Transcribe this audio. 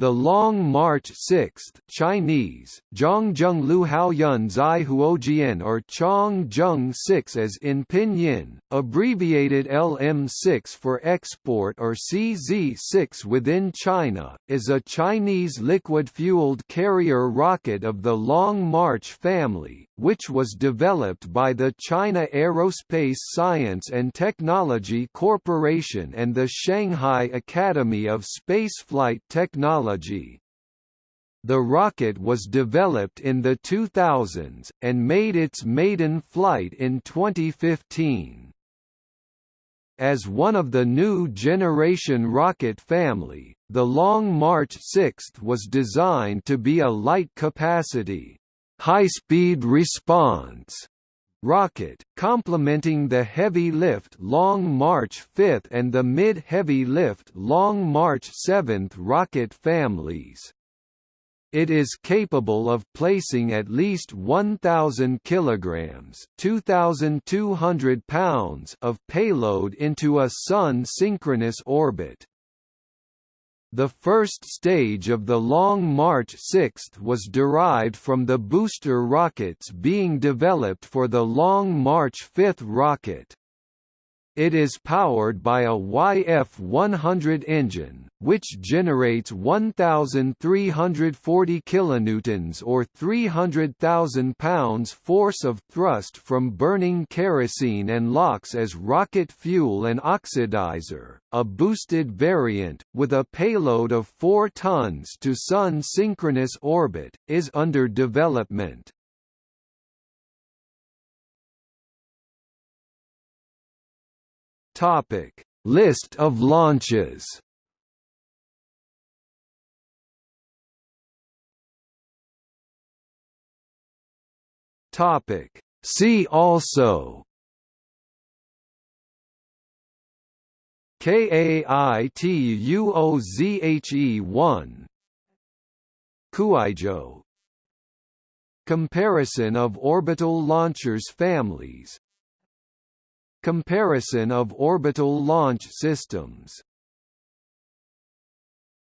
The Long March 6 Chinese, Zhongjung Luhaoyun Zai Huojian or Chongzheng 6 as in pinyin, abbreviated LM6 for export or CZ6 within China, is a Chinese liquid-fueled carrier rocket of the Long March family, which was developed by the China Aerospace Science and Technology Corporation and the Shanghai Academy of Spaceflight Technology. The rocket was developed in the 2000s, and made its maiden flight in 2015. As one of the new generation rocket family, the Long March 6 was designed to be a light capacity, high-speed response rocket, complementing the heavy lift Long March 5 and the mid-heavy lift Long March 7 rocket families. It is capable of placing at least 1,000 kilograms (2,200 pounds) of payload into a Sun-synchronous orbit. The first stage of the Long March 6 was derived from the booster rockets being developed for the Long March 5 rocket. It is powered by a YF-100 engine, which generates 1,340 kilonewtons or 300,000 pounds force of thrust from burning kerosene and LOX as rocket fuel and oxidizer. A boosted variant, with a payload of 4 tons to Sun synchronous orbit, is under development. Topic: List of launches. Topic: See also. KAITUOZHE1 Kuaizhou. Comparison of orbital launchers families Comparison of orbital launch systems